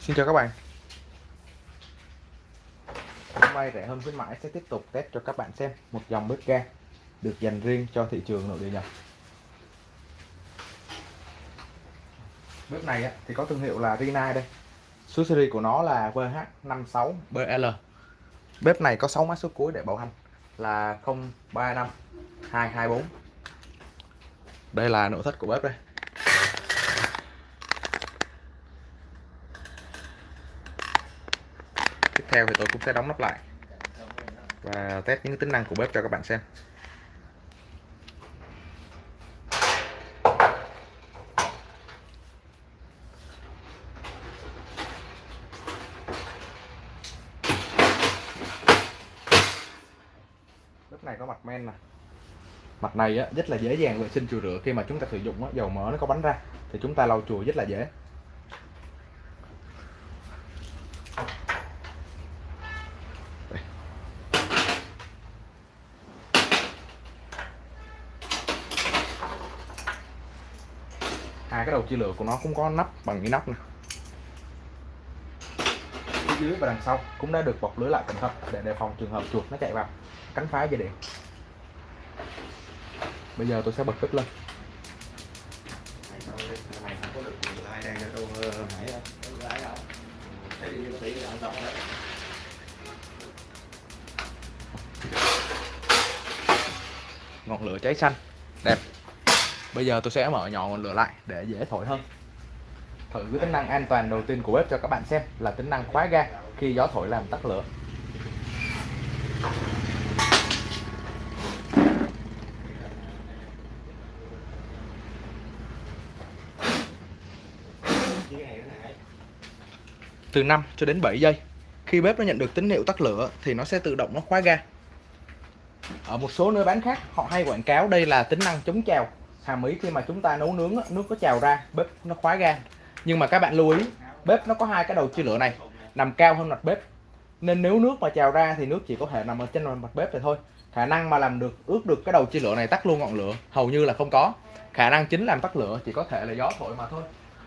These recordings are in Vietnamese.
Xin chào các bạn. Hôm nay rẻ hơn khuyến mãi sẽ tiếp tục test cho các bạn xem một dòng bếp ga được dành riêng cho thị trường nội địa Nhật. Bếp này thì có thương hiệu là Rina đây. Số series của nó là VH56BL Bếp này có 6 mã số cuối để bảo hành là 035 224 Đây là nội thất của bếp đây. Theo thì tôi cũng sẽ đóng nắp lại. Và test những tính năng của bếp cho các bạn xem. Bếp này có mặt men nè. Mặt này á, rất là dễ dàng vệ sinh chùi rửa khi mà chúng ta sử dụng á, dầu mỡ nó có bắn ra thì chúng ta lau chùi rất là dễ. Hai cái đầu chia lửa của nó cũng có nắp bằng cái nắp này phía dưới và đằng sau cũng đã được bọc lưới lại cẩn thận để đề phòng trường hợp chuột nó chạy vào, cắn phá dây điện. Bây giờ tôi sẽ bật bếp lên. Ngọn lửa cháy xanh, đẹp bây giờ tôi sẽ mở nhỏ ngọn lửa lại để dễ thổi hơn. Thử cái tính năng an toàn đầu tiên của bếp cho các bạn xem là tính năng khóa ga khi gió thổi làm tắt lửa. Từ 5 cho đến 7 giây, khi bếp nó nhận được tín hiệu tắt lửa thì nó sẽ tự động nó khóa ga. Ở một số nơi bán khác, họ hay quảng cáo đây là tính năng chống trào hàm ý khi mà chúng ta nấu nướng nước có trào ra, bếp nó khóa ga. Nhưng mà các bạn lưu ý, bếp nó có hai cái đầu chia lửa này, nằm cao hơn mặt bếp. Nên nếu nước mà trào ra thì nước chỉ có thể nằm ở trên mặt bếp này thôi. Khả năng mà làm được ướt được cái đầu chia lửa này tắt luôn ngọn lửa, hầu như là không có. Khả năng chính làm tắt lửa chỉ có thể là gió thổi mà thôi.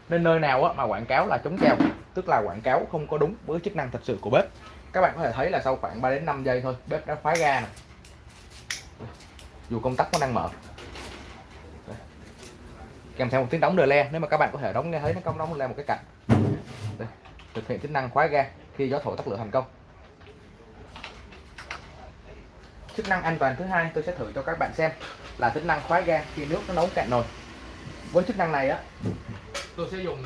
Nên nơi nào mà quảng cáo là chống trào, tức là quảng cáo không có đúng với chức năng thật sự của bếp. Các bạn có thể thấy là sau khoảng 3 đến 5 giây thôi, bếp đã khóa ga này dù công tắc nó đang mở kèm theo một tiếng đóng đờ le. Nếu mà các bạn có thể đóng nghe thấy nó công đóng le một cái cạnh. Đây, thực hiện tính năng khóa ga khi gió thổi tắt lửa thành công. Chức năng an toàn thứ hai tôi sẽ thử cho các bạn xem là tính năng khóa ga khi nước nó nấu cạn nồi. Với chức năng này á tôi sẽ dùng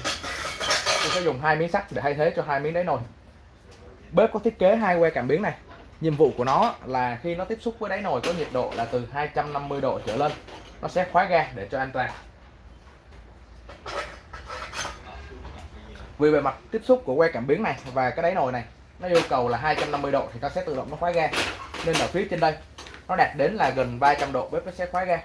tôi sẽ dùng hai miếng sắt để thay thế cho hai miếng đáy nồi. Bếp có thiết kế hai que cảm biến này. Nhiệm vụ của nó là khi nó tiếp xúc với đáy nồi có nhiệt độ là từ 250 độ trở lên nó sẽ khóa ga để cho an toàn vì bề mặt tiếp xúc của que cảm biến này và cái đáy nồi này, nó yêu cầu là 250 độ thì nó sẽ tự động nó khóa ga nên ở phía trên đây. Nó đạt đến là gần 300 độ, bếp nó sẽ khóa ga.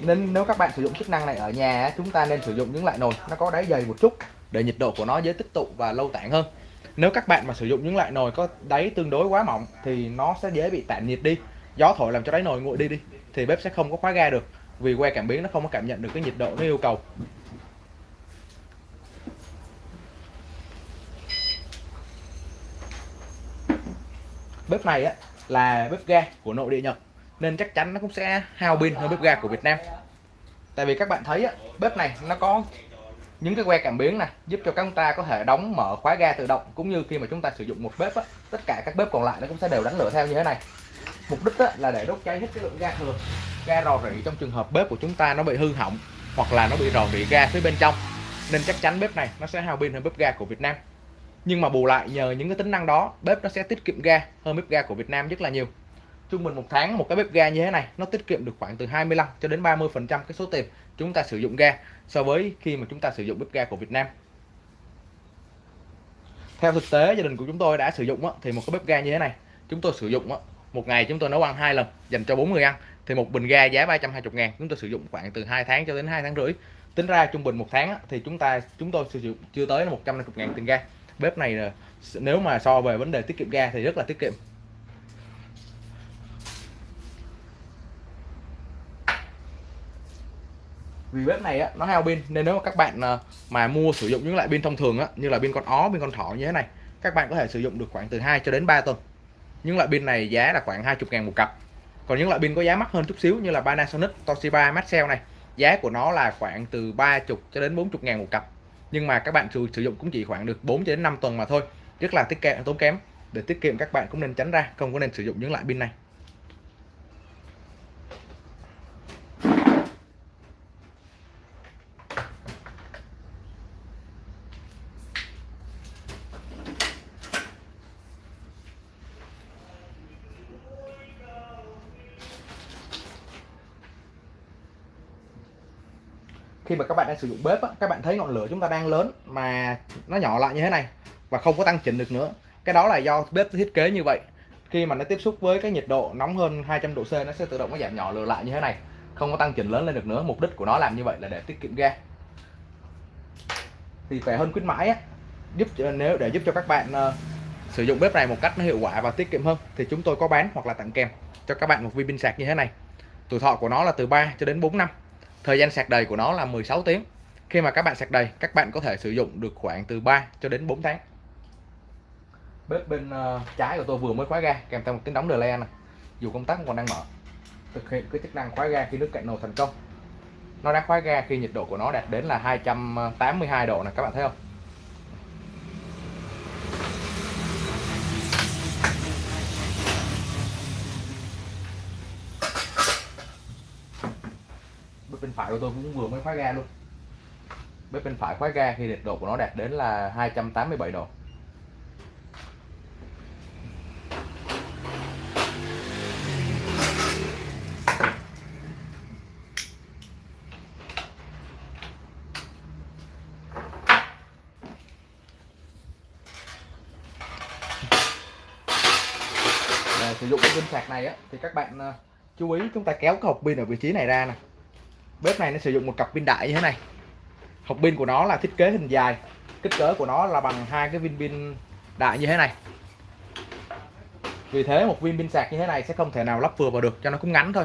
Nên nếu các bạn sử dụng chức năng này ở nhà chúng ta nên sử dụng những loại nồi nó có đáy dày một chút để nhiệt độ của nó dễ tích tụ và lâu tản hơn. Nếu các bạn mà sử dụng những loại nồi có đáy tương đối quá mỏng thì nó sẽ dễ bị tản nhiệt đi. Gió thổi làm cho đáy nồi nguội đi đi, thì bếp sẽ không có khóa ga được vì que cảm biến nó không có cảm nhận được cái nhiệt độ nó yêu cầu. Bếp này á là bếp ga của nội địa Nhật nên chắc chắn nó cũng sẽ hao pin hơn bếp ga của Việt Nam. Tại vì các bạn thấy á, bếp này nó có những cái que cảm biến này giúp cho chúng ta có thể đóng mở khóa ga tự động cũng như khi mà chúng ta sử dụng một bếp á, tất cả các bếp còn lại nó cũng sẽ đều đánh lửa theo như thế này. Mục đích á, là để đốt cháy hết cái lượng ga thừa ga rò rỉ trong trường hợp bếp của chúng ta nó bị hư hỏng hoặc là nó bị rò rỉ ga phía bên trong nên chắc chắn bếp này nó sẽ hao pin hơn bếp ga của Việt Nam nhưng mà bù lại nhờ những cái tính năng đó, bếp nó sẽ tiết kiệm ga hơn bếp ga của Việt Nam rất là nhiều. Trung bình một tháng, một cái bếp ga như thế này, nó tiết kiệm được khoảng từ 25 cho đến 30 phần trăm cái số tiền chúng ta sử dụng ga so với khi mà chúng ta sử dụng bếp ga của Việt Nam. Theo thực tế, gia đình của chúng tôi đã sử dụng thì một cái bếp ga như thế này, chúng tôi sử dụng một ngày chúng tôi nấu ăn hai lần, dành cho bốn người ăn, thì một bình ga giá 320 ngàn, chúng tôi sử dụng khoảng từ 2 tháng cho đến 2 tháng rưỡi. Tính ra trung bình một tháng thì chúng ta, chúng tôi sử dụng chưa tới 150 ngàn tiền ga bếp này nếu mà so về vấn đề tiết kiệm ga thì rất là tiết kiệm. Vì bếp này á, nó hao pin nên nếu mà các bạn ờ, mà mua sử dụng những loại pin thông thường á, như là pin con ó pin con thỏ như thế này các bạn có thể sử dụng được khoảng từ 2 cho đến 3 tuần. Những loại pin này giá là khoảng 20 ngàn một cặp. Còn những loại pin có giá mắc hơn chút xíu như là Panasonic Toshiba Maxell này giá của nó là khoảng từ 30 cho đến 40 ngàn một cặp nhưng mà các bạn sử, sử dụng cũng chỉ khoảng được 4 đến 5 tuần mà thôi. Rất là tiết kiệm tốn kém. Để tiết kiệm các bạn cũng nên tránh ra không có nên sử dụng những loại pin này. Khi mà các bạn đang sử dụng bếp á, các bạn thấy ngọn lửa chúng ta đang lớn mà nó nhỏ lại như thế này và không có tăng chỉnh được nữa. Cái đó là do bếp thiết kế như vậy. Khi mà nó tiếp xúc với cái nhiệt độ nóng hơn 200 độ C nó sẽ tự động nó giảm nhỏ lửa lại như thế này. Không có tăng chỉnh lớn lên được nữa. Mục đích của nó làm như vậy là để tiết kiệm ga. Thì phải hơn khuyến mãi á, giúp nếu để giúp cho các bạn uh, sử dụng bếp này một cách nó hiệu quả và tiết kiệm hơn thì chúng tôi có bán hoặc là tặng kèm cho các bạn một viên pin sạc như thế này. Tuổi thọ của nó là từ 3 cho đến 4 năm thời gian sạc đầy của nó là 16 tiếng. Khi mà các bạn sạc đầy các bạn có thể sử dụng được khoảng từ 3 cho đến 4 tháng. Bếp bên uh, trái của tôi vừa mới khóa ga kèm theo một tiếng đóng delay này dù công tắc còn đang mở. Thực hiện cái chức năng khóa ga khi nước cạn nồi thành công. Nó đã khóa ga khi nhiệt độ của nó đạt đến là 282 độ này các bạn thấy không? Phải của tôi cũng vừa mới khóa ga luôn. Bếp bên phải khóa ga khi nhiệt độ của nó đạt đến là 287 độ. Để sử dụng cái pin sạc này á, thì các bạn ờ, chú ý chúng ta kéo cái hộp pin ở vị trí này ra nè bếp này nó sử dụng một cặp pin đại như thế này. Hộp pin của nó là thiết kế hình dài. Kích cỡ của nó là bằng hai cái viên pin đại như thế này. Vì thế một viên pin sạc như thế này sẽ không thể nào lắp vừa vào được, cho nó cũng ngắn thôi.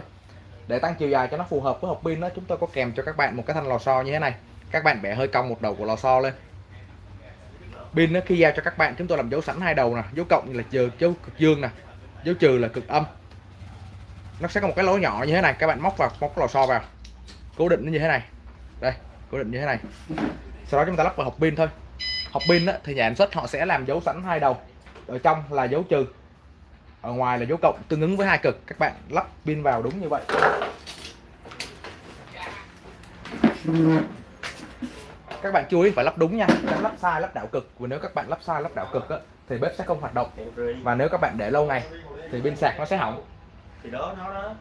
Để tăng chiều dài cho nó phù hợp với hộp pin đó, chúng tôi có kèm cho các bạn một cái thanh lò xo như thế này. Các bạn bẻ hơi cong một đầu của lò xo lên. Pin nó khi giao cho các bạn, chúng tôi làm dấu sẵn hai đầu nè, dấu cộng là trừ dấu cực dương nè, dấu trừ là cực âm. Nó sẽ có một cái lỗ nhỏ như thế này, các bạn móc vào, móc lò xo vào cố định nó như thế này. Đây cố định như thế này. Sau đó chúng ta lắp vào hộp pin thôi. Hộp pin á, thì nhà sản xuất họ sẽ làm dấu sẵn hai đầu. Ở trong là dấu trừ ở ngoài là dấu cộng tương ứng với hai cực. Các bạn lắp pin vào đúng như vậy. Các bạn chú ý phải lắp đúng nha. Tránh lắp sai lắp đảo cực. Và nếu các bạn lắp sai lắp đảo cực á, thì bếp sẽ không hoạt động. Và nếu các bạn để lâu ngày thì pin sạc nó sẽ hỏng. Thì đó nó đó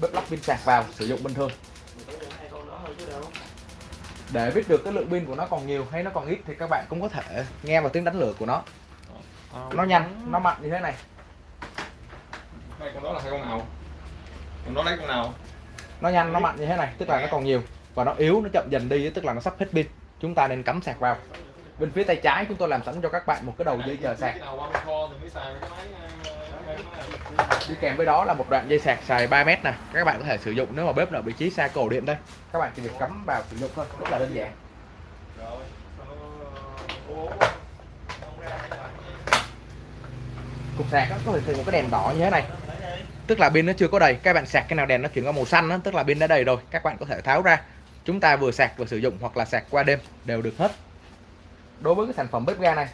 bếp lắp pin sạc vào sử dụng bình thường. Để biết được cái lượng pin của nó còn nhiều hay nó còn ít thì các bạn cũng có thể nghe vào tiếng đánh lửa của nó. Nó nhanh nó mạnh như thế này. Đây, con đó là hai con nào? Con đó lấy con nào? Nó nhanh nó mạnh như thế này tức là nó còn nhiều. Và nó yếu nó chậm dần đi tức là nó sắp hết pin. Chúng ta nên cắm sạc vào. Bên phía tay trái chúng tôi làm sẵn cho các bạn một cái đầu dây chờ sạc Đi kèm với đó là một đoạn dây sạc dài 3 mét nè. Các bạn có thể sử dụng nếu mà bếp nào vị trí xa cổ điện đây. Các bạn chỉ việc cắm vào sử dụng thôi rất là đơn giản. Cục sạc có thể sử dụng cái đèn đỏ như thế này. Tức là pin nó chưa có đầy các bạn sạc cái nào đèn nó chuyển qua màu xanh đó, tức là pin đã đầy rồi các bạn có thể tháo ra. Chúng ta vừa sạc vừa sử dụng hoặc là sạc qua đêm đều được hết. Đối với cái sản phẩm bếp ga này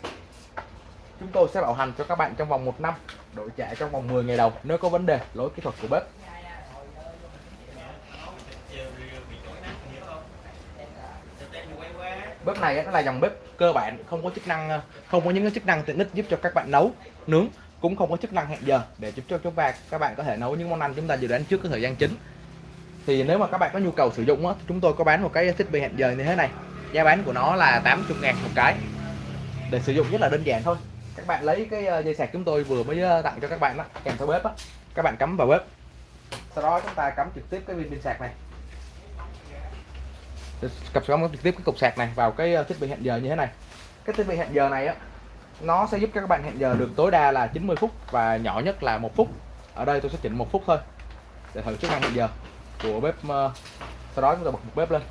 chúng tôi sẽ bảo hành cho các bạn trong vòng 1 năm đổi trả trong vòng 10 ngày đầu nếu có vấn đề lỗi kỹ thuật của bếp. Bếp này nó là dòng bếp cơ bản không có chức năng ờ, không có những cái chức năng tiện ích giúp cho các bạn nấu nướng cũng không có chức năng hẹn giờ để giúp cho chúng ta các bạn có thể nấu những món ăn chúng ta dự đoán trước cái thời gian chính. Thì nếu mà các bạn có nhu cầu sử dụng á, chúng tôi có bán một cái thiết bị hẹn giờ như thế này. Giá bán của nó là 80 ngàn một cái. Để sử dụng rất là đơn giản thôi các bạn lấy cái ờ, dây sạc chúng tôi vừa mới ờ, tặng cho các bạn đó kèm theo bếp á. Các bạn cắm vào bếp. Sau đó chúng ta cắm trực tiếp cái pin pin sạc này. Cặp cắm trực tiếp cái cục sạc này vào cái ờ, thiết bị hẹn giờ như thế này. Cái thiết bị hẹn giờ này á, nó sẽ giúp các bạn hẹn giờ được tối đa là 90 phút và nhỏ nhất là một phút. Ở đây tôi sẽ chỉnh một phút thôi, để thử chức năng hẹn giờ của bếp sau đó chúng ta bật một bếp lên.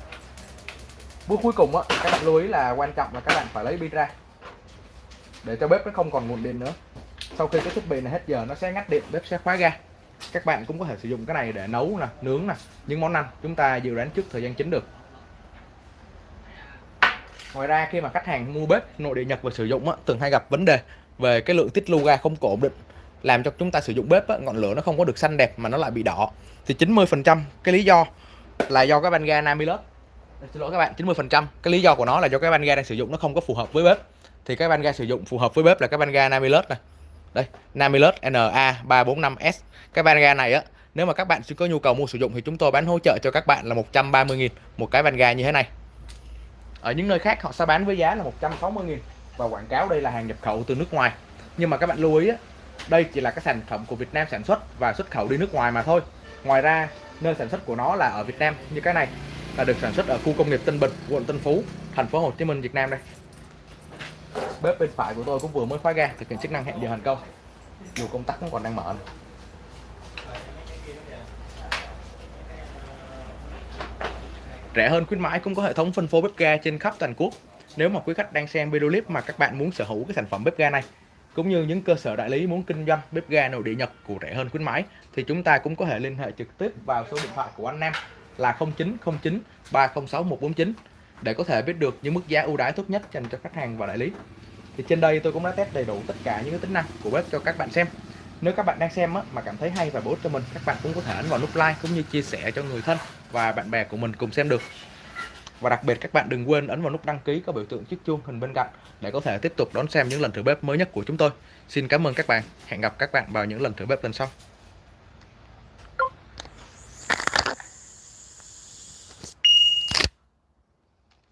Bước cuối cùng á, các bạn lưu ý là quan trọng là các bạn phải lấy pin ra để cho bếp nó không còn nguồn điện nữa. Sau khi cái thiết bị này hết giờ nó sẽ ngắt điện bếp sẽ khóa ga. Các bạn cũng có thể sử dụng cái này để nấu nè nướng nè những món ăn chúng ta dự đoán trước thời gian chính được. Ngoài ra khi mà khách hàng mua bếp nội địa nhật và sử dụng á, thường hay gặp vấn đề về cái lượng tiết lưu ga không có ổn định làm cho chúng ta sử dụng bếp á, ngọn lửa nó không có được xanh đẹp mà nó lại bị đỏ. Thì 90% cái lý do là do cái van ga Namilus. Xin lỗi các bạn 90% cái lý do của nó là do cái van ga đang sử dụng nó không có phù hợp với bếp thì cái van ga sử dụng phù hợp với bếp là cái van ga Namilus này. Đây, Namilus NA345S cái van ga này á, nếu mà các bạn có nhu cầu mua sử dụng thì chúng tôi bán hỗ trợ cho các bạn là 130.000 một cái van ga như thế này. Ở những nơi khác họ sẽ bán với giá là 160.000 và quảng cáo đây là hàng nhập khẩu từ nước ngoài. Nhưng mà các bạn lưu ý á, đây chỉ là cái sản phẩm của Việt Nam sản xuất và xuất khẩu đi nước ngoài mà thôi. Ngoài ra, nơi sản xuất của nó là ở Việt Nam, như cái này, là được sản xuất ở khu công nghiệp Tân Bình, quận Tân Phú, thành phố Hồ Chí Minh, Việt Nam đây bếp bên phải của tôi cũng vừa mới khóa ga thực hiện chức năng hẹn giờ hành công dù công tắc cũng còn đang mở này. rẻ hơn khuyến mãi cũng có hệ thống phân phối bếp ga trên khắp toàn quốc nếu mà quý khách đang xem video clip mà các bạn muốn sở hữu cái sản phẩm bếp ga này, cũng như những cơ sở đại lý muốn kinh doanh bếp ga nội địa Nhật của rẻ hơn khuyến mãi, thì chúng ta cũng có thể liên hệ trực tiếp vào số điện thoại của anh Nam là 0909 306 149 để có thể biết được những mức giá ưu đãi tốt nhất dành cho khách hàng và đại lý. Thì trên đây tôi cũng đã test đầy đủ tất cả những cái tính năng của bếp cho các bạn xem. Nếu các bạn đang xem á, mà cảm thấy hay và bổ ích cho mình, các bạn cũng có thể ấn vào nút like cũng như chia sẻ cho người thân và bạn bè của mình cùng xem được. Và đặc biệt các bạn đừng quên ấn vào nút đăng ký có biểu tượng chiếc chuông hình bên cạnh để có thể tiếp tục đón xem những lần thử bếp mới nhất của chúng tôi. Xin cảm ơn các bạn. Hẹn gặp các bạn vào những lần thử bếp lần sau.